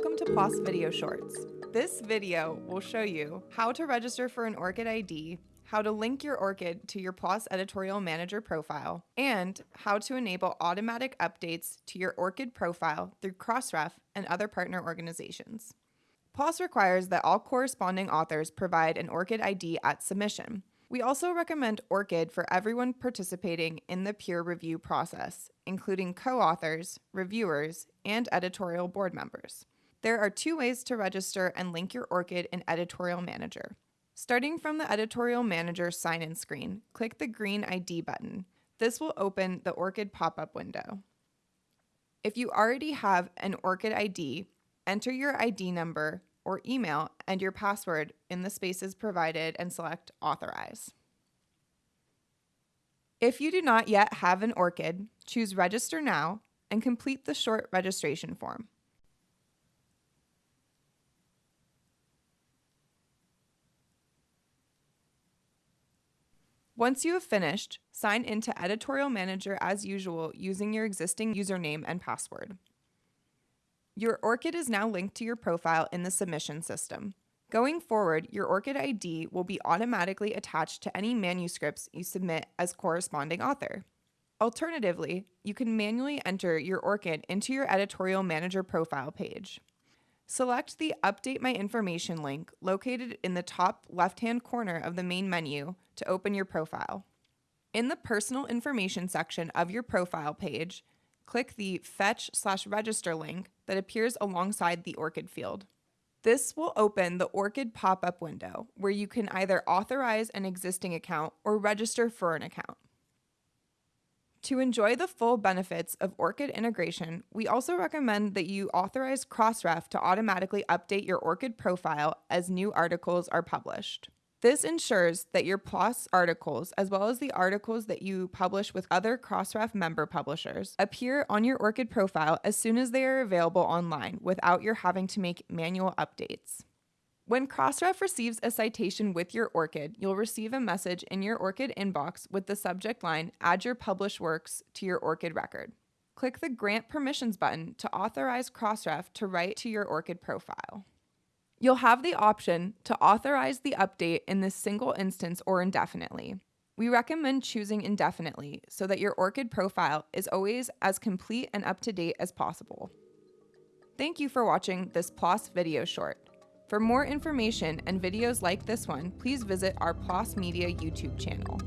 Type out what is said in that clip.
PLOS Video Shorts. This video will show you how to register for an ORCID ID, how to link your ORCID to your PLOS Editorial Manager profile, and how to enable automatic updates to your ORCID profile through Crossref and other partner organizations. PLOS requires that all corresponding authors provide an ORCID ID at submission. We also recommend ORCID for everyone participating in the peer review process, including co authors, reviewers, and editorial board members. There are two ways to register and link your ORCID in Editorial Manager. Starting from the Editorial Manager sign in screen, click the green ID button. This will open the ORCID pop up window. If you already have an ORCID ID, enter your ID number or email and your password in the spaces provided and select Authorize. If you do not yet have an ORCID, choose Register Now and complete the short registration form. Once you have finished, sign into Editorial Manager as usual using your existing username and password. Your ORCID is now linked to your profile in the submission system. Going forward, your ORCID ID will be automatically attached to any manuscripts you submit as corresponding author. Alternatively, you can manually enter your ORCID into your Editorial Manager profile page. Select the Update My Information link located in the top left-hand corner of the main menu to open your profile. In the Personal Information section of your profile page, click the Fetch slash Register link that appears alongside the ORCID field. This will open the ORCID pop-up window where you can either authorize an existing account or register for an account. To enjoy the full benefits of ORCID integration, we also recommend that you authorize Crossref to automatically update your ORCID profile as new articles are published. This ensures that your PLOS articles, as well as the articles that you publish with other Crossref member publishers, appear on your ORCID profile as soon as they are available online without your having to make manual updates. When Crossref receives a citation with your ORCID, you'll receive a message in your ORCID inbox with the subject line Add your published works to your ORCID record. Click the Grant Permissions button to authorize Crossref to write to your ORCID profile. You'll have the option to authorize the update in this single instance or indefinitely. We recommend choosing indefinitely so that your ORCID profile is always as complete and up to date as possible. Thank you for watching this PLOS video short. For more information and videos like this one, please visit our PLOS Media YouTube channel.